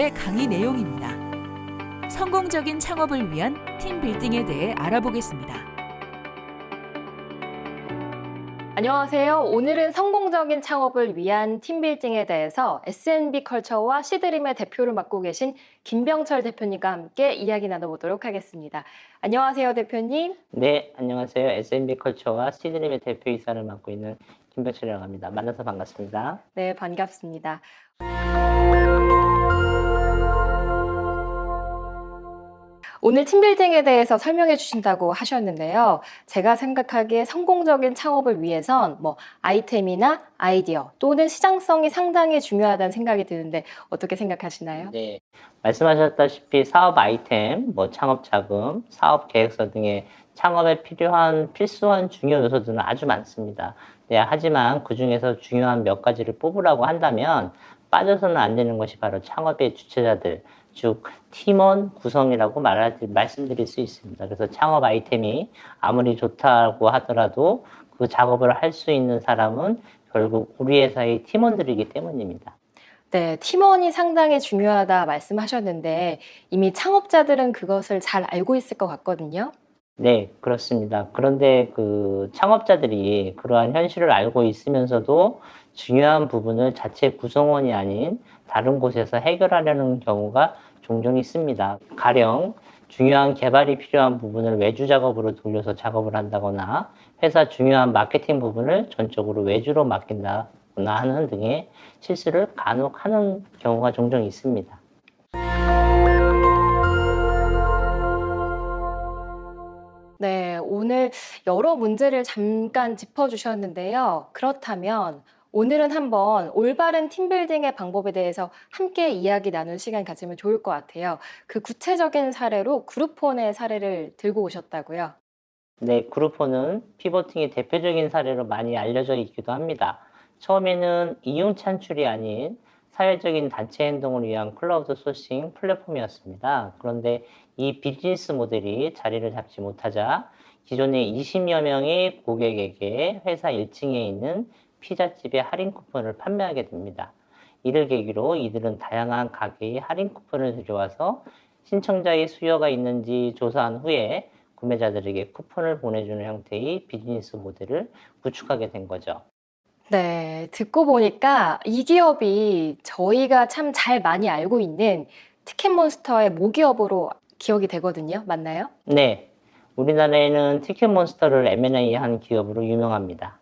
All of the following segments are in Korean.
팀들의 강의 내용입니다. 성공적인 창업을 위한 팀 빌딩에 대해 알아보겠습니다. 안녕하세요. 오늘은 성공적인 창업을 위한 팀빌딩에 대해서 SNB 컬처와 시드림의 대표를 맡고 계신 김병철 대표님과 함께 이야기 나눠보도록 하겠습니다. 안녕하세요, 대표님. 네, 안녕하세요. SNB 컬처와 시드림의 대표이사를 맡고 있는 김병철이라고 합니다. 만나서 반갑습니다. 네, 반갑습니다. 오늘 팀빌딩에 대해서 설명해 주신다고 하셨는데요. 제가 생각하기에 성공적인 창업을 위해선 뭐 아이템이나 아이디어 또는 시장성이 상당히 중요하다는 생각이 드는데 어떻게 생각하시나요? 네, 말씀하셨다시피 사업 아이템, 뭐 창업 자금, 사업 계획서 등의 창업에 필요한 필수한 중요 요소들은 아주 많습니다. 네, 하지만 그 중에서 중요한 몇 가지를 뽑으라고 한다면 빠져서는 안 되는 것이 바로 창업의 주체자들, 즉 팀원 구성이라고 말할, 말씀드릴 수 있습니다. 그래서 창업 아이템이 아무리 좋다고 하더라도 그 작업을 할 수 있는 사람은 결국 우리 회사의 팀원들이기 때문입니다. 네, 팀원이 상당히 중요하다 말씀하셨는데 이미 창업자들은 그것을 잘 알고 있을 것 같거든요. 네, 그렇습니다. 그런데 그 창업자들이 그러한 현실을 알고 있으면서도 중요한 부분을 자체 구성원이 아닌 다른 곳에서 해결하려는 경우가 종종 있습니다. 가령 중요한 개발이 필요한 부분을 외주 작업으로 돌려서 작업을 한다거나 회사 중요한 마케팅 부분을 전적으로 외주로 맡긴다거나 하는 등의 실수를 간혹 하는 경우가 종종 있습니다. 오늘 여러 문제를 잠깐 짚어주셨는데요. 그렇다면 오늘은 한번 올바른 팀빌딩의 방법에 대해서 함께 이야기 나눌 시간 가지면 좋을 것 같아요. 그 구체적인 사례로 그룹폰의 사례를 들고 오셨다고요? 네, 그룹폰은 피보팅의 대표적인 사례로 많이 알려져 있기도 합니다. 처음에는 이용 찬출이 아닌 사회적인 단체 행동을 위한 클라우드 소싱 플랫폼이었습니다. 그런데 이 비즈니스 모델이 자리를 잡지 못하자 기존의 20여 명의 고객에게 회사 1층에 있는 피자집의 할인 쿠폰을 판매하게 됩니다. 이를 계기로 이들은 다양한 가게의 할인 쿠폰을 들여와서 신청자의 수요가 있는지 조사한 후에 구매자들에게 쿠폰을 보내주는 형태의 비즈니스 모델을 구축하게 된 거죠. 네, 듣고 보니까 이 기업이 저희가 참 잘 많이 알고 있는 티켓몬스터의 모기업으로 기억이 되거든요. 맞나요? 네, 우리나라에는 티켓몬스터를 M&A 한 기업으로 유명합니다.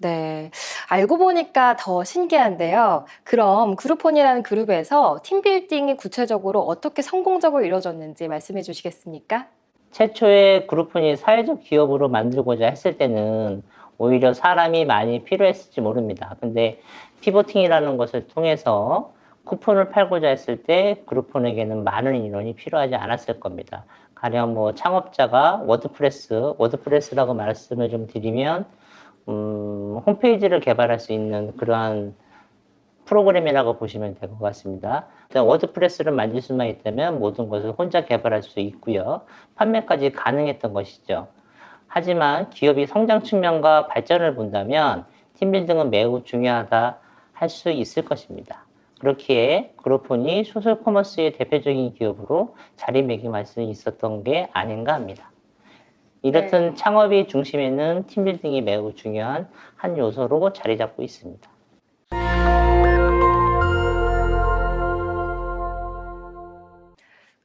네, 알고 보니까 더 신기한데요. 그럼 그룹폰이라는 그룹에서 팀빌딩이 구체적으로 어떻게 성공적으로 이루어졌는지 말씀해 주시겠습니까? 최초에 그룹폰이 사회적 기업으로 만들고자 했을 때는 오히려 사람이 많이 필요했을지 모릅니다. 근데 pivoting이라는 것을 통해서 쿠폰을 팔고자 했을 때 Groupon에게는 많은 인원이 필요하지 않았을 겁니다. 가령 뭐 창업자가 WordPress, WordPress라고 말씀을 좀 드리면 음, 홈페이지를 개발할 수 있는 그러한 프로그램이라고 보시면 될 것 같습니다. WordPress를 만들 수만 있다면 모든 것을 혼자 개발할 수 있고요. 판매까지 가능했던 것이죠. 하지만 기업이 성장 측면과 발전을 본다면 team building은 매우 중요하다 할 수 있을 것입니다. 그렇기에 Groupon이 social commerce의 대표적인 기업으로 자리매김할 수 있었던 게 아닌가 합니다. 이렇듯 네. 창업의 중심에는 team building이 매우 중요한 한 요소로 자리 잡고 있습니다.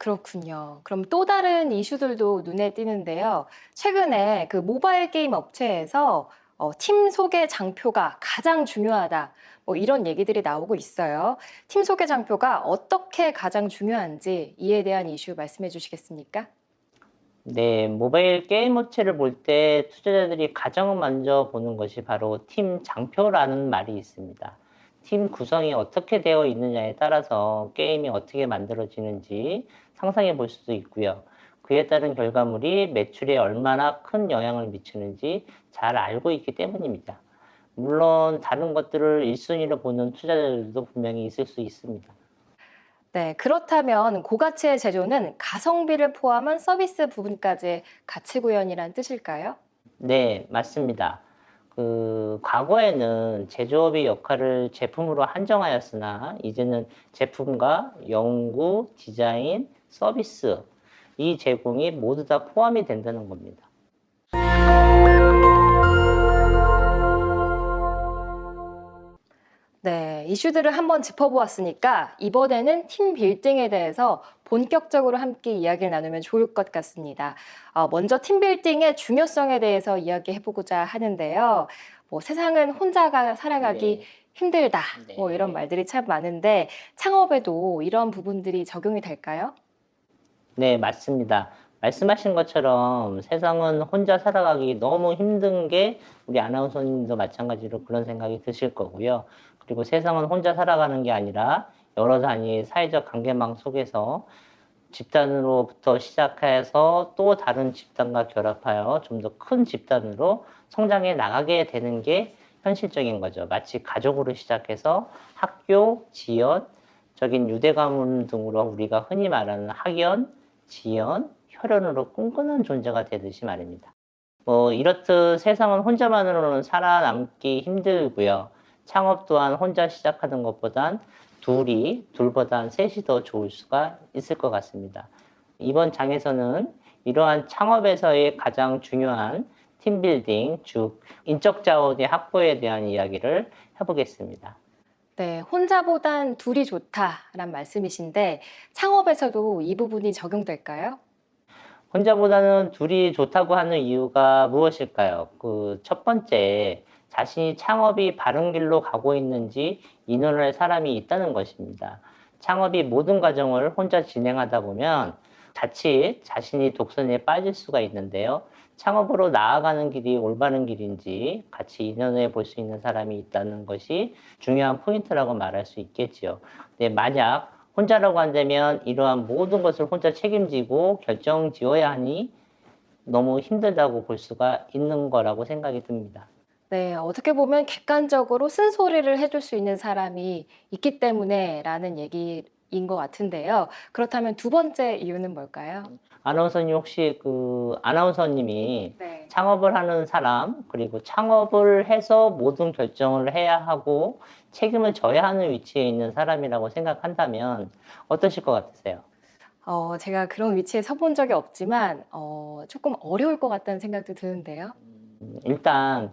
그렇군요. 그럼 또 다른 이슈들도 눈에 띄는데요. 최근에 그 모바일 게임 업체에서 어, 팀 소개 장표가 가장 중요하다. 뭐 이런 얘기들이 나오고 있어요. 팀 소개 장표가 어떻게 가장 중요한지 이에 대한 이슈 말씀해 주시겠습니까? 네, 모바일 게임 업체를 볼 때 투자자들이 가장 먼저 보는 것이 바로 팀 장표라는 말이 있습니다. 팀 구성이 어떻게 되어 있느냐에 따라서 게임이 어떻게 만들어지는지 상상해 볼 수도 있고요. 그에 따른 결과물이 매출에 얼마나 큰 영향을 미치는지 잘 알고 있기 때문입니다. 물론 다른 것들을 1순위로 보는 투자자들도 분명히 있을 수 있습니다. 네, 그렇다면 고가치의 제조는 가성비를 포함한 서비스 부분까지 가치 구현이란 뜻일까요? 네, 맞습니다. 그 과거에는 제조업의 역할을 제품으로 한정하였으나 이제는 제품과 연구, 디자인, 서비스 이 제공이 모두 다 포함이 된다는 겁니다. 네, 이슈들을 한번 짚어보았으니까 이번에는 팀 빌딩에 대해서 본격적으로 함께 이야기를 나누면 좋을 것 같습니다. 어, 먼저 팀 빌딩의 중요성에 대해서 이야기해보고자 하는데요. 뭐 세상은 혼자가 살아가기 네. 힘들다. 네. 뭐 이런 말들이 참 많은데 창업에도 이런 부분들이 적용이 될까요? 네, 맞습니다. 말씀하신 것처럼 세상은 혼자 살아가기 너무 힘든 게 우리 아나운서님도 마찬가지로 그런 생각이 드실 거고요. 그리고 세상은 혼자 살아가는 게 아니라 여러 단위의 사회적 관계망 속에서 집단으로부터 시작해서 또 다른 집단과 결합하여 좀 더 큰 집단으로 성장해 나가게 되는 게 현실적인 거죠. 마치 가족으로 시작해서 학교, 지연, 적인 유대 가문 등으로 우리가 흔히 말하는 학연, 지연, 혈연으로 끈끈한 존재가 되듯이 말입니다. 뭐 이렇듯 세상은 혼자만으로는 살아남기 힘들고요. 창업 또한 혼자 시작하는 것보단 둘이, 둘보단 셋이 더 좋을 수가 있을 것 같습니다. 이번 장에서는 이러한 창업에서의 가장 중요한 팀빌딩, 즉 인적 자원의 확보에 대한 이야기를 해보겠습니다. 네, 혼자보단 둘이 좋다란 말씀이신데 창업에서도 이 부분이 적용될까요? 혼자보다는 둘이 좋다고 하는 이유가 무엇일까요? 그 첫 번째, 자신이 창업이 바른 길로 가고 있는지 인원할 사람이 있다는 것입니다. 창업이 모든 과정을 혼자 진행하다 보면 자칫 자신이 독선에 빠질 수가 있는데요. 창업으로 나아가는 길이 올바른 길인지 같이 인연해 볼 수 있는 사람이 있다는 것이 중요한 포인트라고 말할 수 있겠지요. 근데 만약 혼자라고 한다면 이러한 모든 것을 혼자 책임지고 결정 지어야 하니 너무 힘들다고 볼 수가 있는 거라고 생각이 듭니다. 네, 어떻게 보면 객관적으로 쓴소리를 해줄 수 있는 사람이 있기 때문에 라는 얘기 인 것 같은데요. 그렇다면 두 번째 이유는 뭘까요? 아나운서님 혹시 그 아나운서님이 네. 창업을 하는 사람 그리고 창업을 해서 모든 결정을 해야 하고 책임을 져야 하는 위치에 있는 사람이라고 생각한다면 어떠실 것 같으세요? 어, 제가 그런 위치에 서본 적이 없지만 어, 조금 어려울 것 같다는 생각도 드는데요. 음, 일단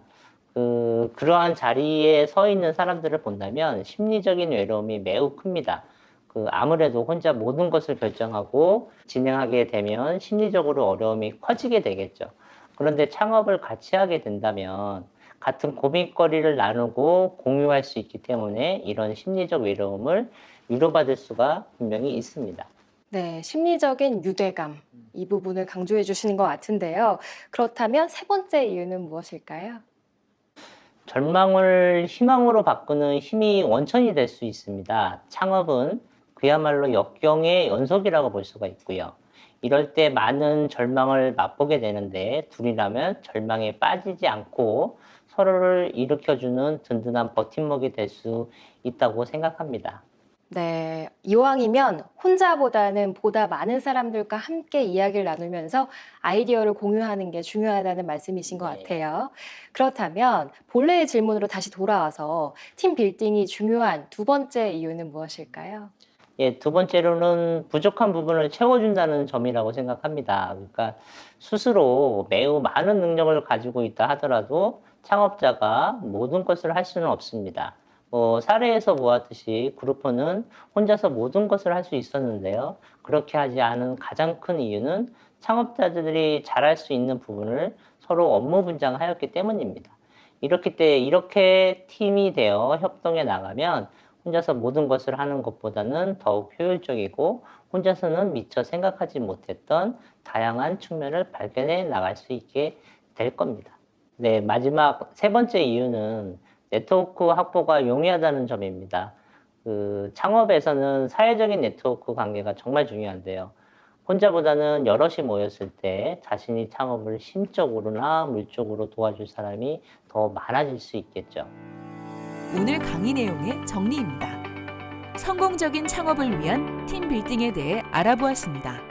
그 그러한 자리에 서 있는 사람들을 본다면 심리적인 외로움이 매우 큽니다. 그 아무래도 혼자 모든 것을 결정하고 진행하게 되면 심리적으로 어려움이 커지게 되겠죠. 그런데 창업을 같이 하게 된다면 같은 고민거리를 나누고 공유할 수 있기 때문에 이런 심리적 외로움을 위로받을 수가 분명히 있습니다. 네, 심리적인 유대감 이 부분을 강조해 주시는 것 같은데요. 그렇다면 세 번째 이유는 무엇일까요? 절망을 희망으로 바꾸는 힘이 원천이 될 수 있습니다. 창업은 그야말로 역경의 연속이라고 볼 수가 있고요. 이럴 때 많은 절망을 맛보게 되는데 둘이라면 절망에 빠지지 않고 서로를 일으켜주는 든든한 버팀목이 될 수 있다고 생각합니다. 네, 이왕이면 혼자보다는 보다 많은 사람들과 함께 이야기를 나누면서 아이디어를 공유하는 게 중요하다는 말씀이신 것 네. 같아요. 그렇다면 본래의 질문으로 다시 돌아와서 팀 빌딩이 중요한 두 번째 이유는 무엇일까요? 예, 두 번째로는 부족한 부분을 채워준다는 점이라고 생각합니다. 그러니까 스스로 매우 많은 능력을 가지고 있다 하더라도 창업자가 모든 것을 할 수는 없습니다. 뭐 사례에서 보았듯이 그룹퍼는 혼자서 모든 것을 할 수 있었는데요. 그렇게 하지 않은 가장 큰 이유는 창업자들이 잘할 수 있는 부분을 서로 업무 분장하였기 때문입니다. 이렇기 때 이렇게 팀이 되어 협동해 나가면 혼자서 모든 것을 하는 것보다는 더욱 효율적이고 혼자서는 미처 생각하지 못했던 다양한 측면을 발견해 나갈 수 있게 될 겁니다. 네, 마지막 세 번째 이유는 네트워크 확보가 용이하다는 점입니다. 그 창업에서는 사회적인 네트워크 관계가 정말 중요한데요. 혼자보다는 여럿이 모였을 때 자신이 창업을 심적으로나 물적으로 도와줄 사람이 더 많아질 수 있겠죠. 오늘 강의 내용의 정리입니다. 성공적인 창업을 위한 팀 빌딩에 대해 알아보았습니다.